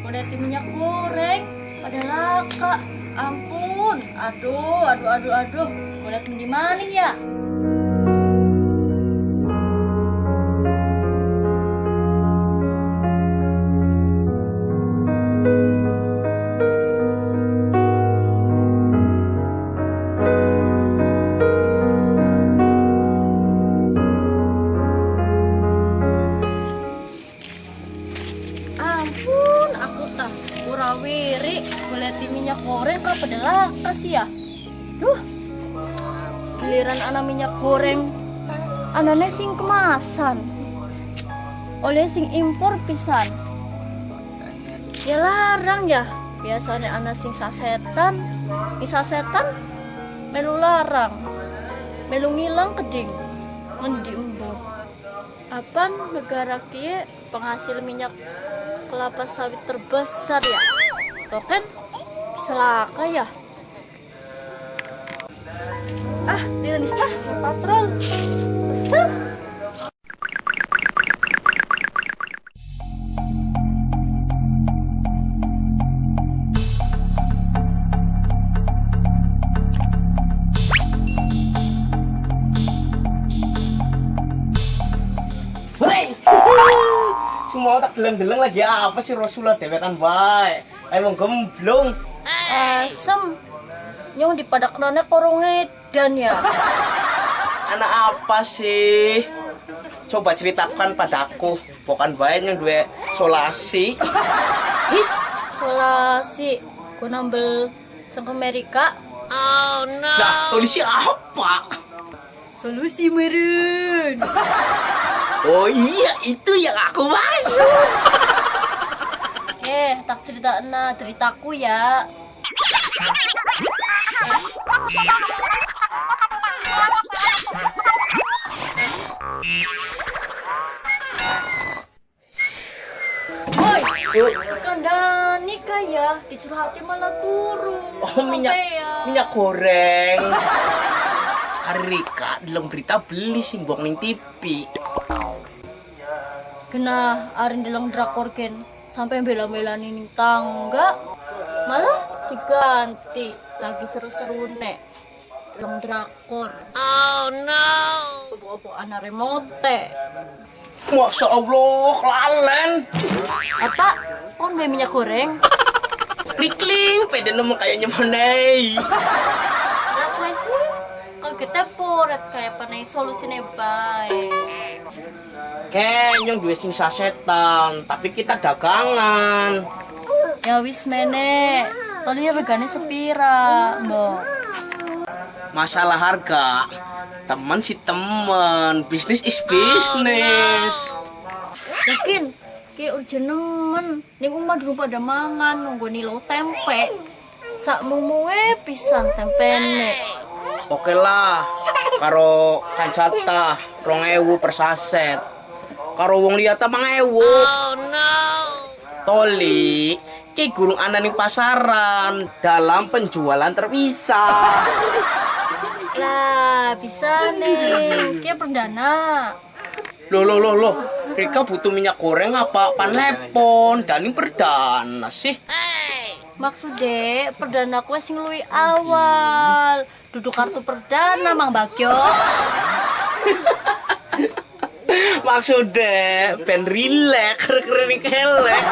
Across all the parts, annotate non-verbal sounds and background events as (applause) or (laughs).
Kulit minyak goreng pada laka. Ampun. Aduh, aduh, aduh, aduh. Kulit di mana ya? Kulit minyak goreng laka sih ya. Duh, giliran anak minyak goreng, anaknya sing kemasan, oleh sing impor pisan. Ya larang ya, biasanya anak sing sasetan, sing sasetan, melu larang, melu ngilang keding, ngendi embo. Apa negara kia penghasil minyak kelapa sawit terbesar ya? Tuh kan bisa laka ya? Ah, Diranista, patrol. Besar. Semua tak geleng-geleng lagi apa sih Rasulullah dewekan baik. Emang gemblong. Asem. Nyong di padak nona korong edan ya. Anak apa sih? Coba ceritakan padaku. Bukan baik yang dua solasi. His, solasi. Ku nambel sang Amerika. Nah, tulisnya apa? Solusi meren. Oh iya, itu yang aku maksud. Eh, tak cerita na ceritaku ya. Woi, kandani kaya dicurhati malah turun. Oh, minyak Sampean. minyak goreng. Hari Rika dalam berita beli simbok ning TV. Kena arin dalam drakor ken sampai bela-bela ning tangga diganti lagi seru-seru nek dalam drakor. Oh no. Bobo anak remote. Masya Allah, kelalen. Apa? Kon beli minyak goreng? (laughs) Rikling, pede nemu kayaknya monei. Apa sih? Kalau kita poret kayak panai solusinya baik. Kayaknya dua sing sasetan, tapi kita dagangan. Ya wis mene. Tadi regane sepira, Mbok. Masalah harga, teman si teman, bisnis is bisnis. Yakin? Kayak urgen nemen. Ning omah dulu pada mangan nunggu nilo tempe. Sak mumuwe pisan tempene. Oke lah, karo kancata, rong ewu per saset. Karo wong liat mang ewu. Oh no. Toli, ki gurung ana ning pasaran dalam penjualan terpisah. Lah, bisa nih. Kayak perdana. Loh, loh, loh, loh. Rika butuh minyak goreng apa? Pan lepon. Dan ini perdana sih. Maksudnya perdana kue sing luwi awal. Duduk kartu perdana Mang Bagyo. Maksudnya, ben rilek, keren kelek.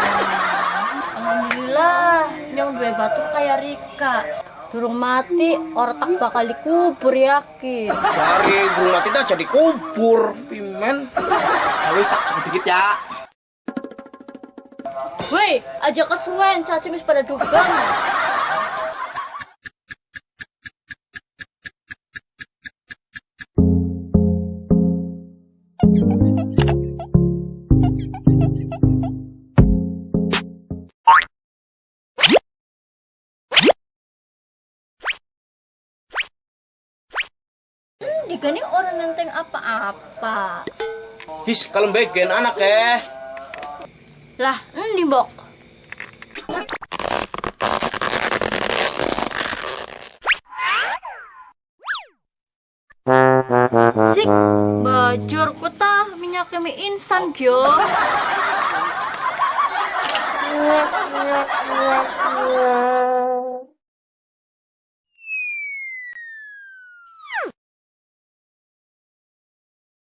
Alhamdulillah, nyong dua batu kayak Rika. Durung mati, otak bakal dikubur yakin. Dari guru mati dah jadi kubur, pimen. Habis tak cukup dikit ya. Woi, aja kesuwen, caci mis pada dugang. Digani orang nenteng apa-apa. His, kalau baik gen anak ya. Lah, endi mbok? Sik, bajur kota minyak mie instan gyo.